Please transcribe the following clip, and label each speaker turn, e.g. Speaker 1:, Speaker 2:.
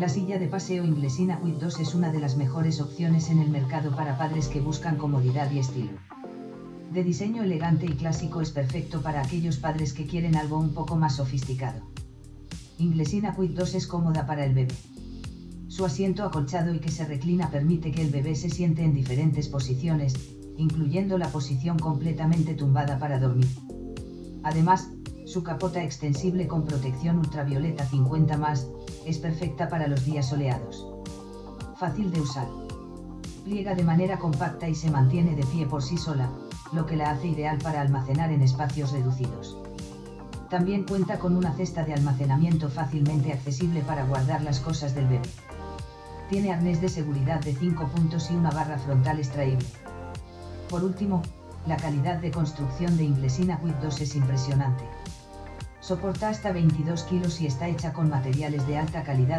Speaker 1: La silla de paseo Inglesina Quid 2 es una de las mejores opciones en el mercado para padres que buscan comodidad y estilo. De diseño elegante y clásico es perfecto para aquellos padres que quieren algo un poco más sofisticado. Inglesina Quid 2 es cómoda para el bebé. Su asiento acolchado y que se reclina permite que el bebé se siente en diferentes posiciones, incluyendo la posición completamente tumbada para dormir. Además, su capota extensible con protección ultravioleta 50 es perfecta para los días soleados. Fácil de usar. Pliega de manera compacta y se mantiene de pie por sí sola, lo que la hace ideal para almacenar en espacios reducidos. También cuenta con una cesta de almacenamiento fácilmente accesible para guardar las cosas del bebé. Tiene arnés de seguridad de 5 puntos y una barra frontal extraíble. Por último, la calidad de construcción de Inglesina Quid 2 es impresionante. Soporta hasta 22 kilos y está hecha con materiales de alta calidad